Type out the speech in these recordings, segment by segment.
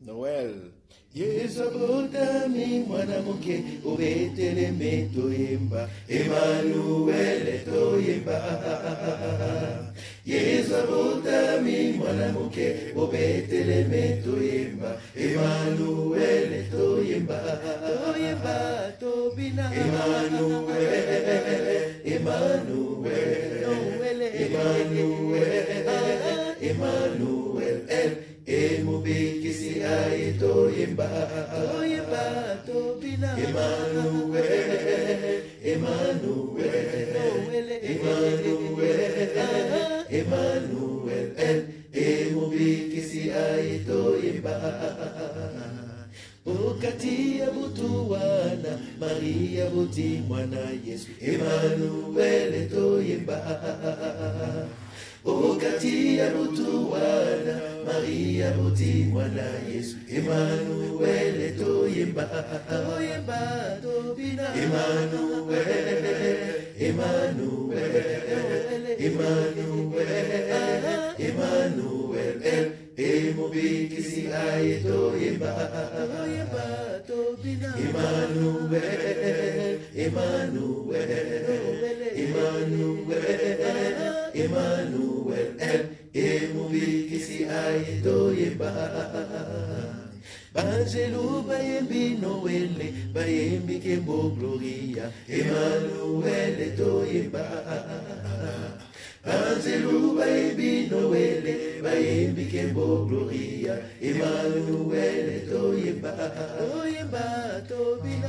Noel. yesu abotami mwanamke ubeteleme toyemba emanuele toyemba yesu abotami mwanamke ubeteleme toyemba emanuele toyemba toyemba tobina. Emanuele emanuele toyemba toyemba tobina Emmanuel Emmanuel Emmanuel Emmanuel emubikisi aye toyemba okati ya butu wana maria buti mwana yesu. Emmanuel toyemba okati ya butu buti mwana yesu emanuele toyemba toyemba tobina emanuele emanuele emanuele emanuele emubikisi aye toyemba toyemba tobina emanuele emanuele emanuele Emmanuel, emubikisi aye toyemba banjelu bayembi noele bayembi kembo gloria banjelu bayembi noele bayembi kembo gloria tobina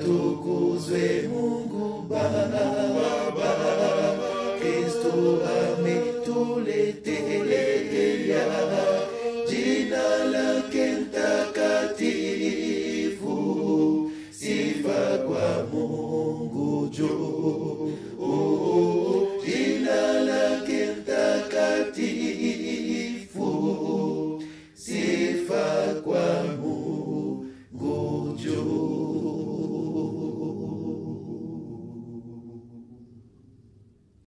atukuzwe mungu baba kristo ametuletea. Jina lake mtakatifu sifa kwa mungu juu you.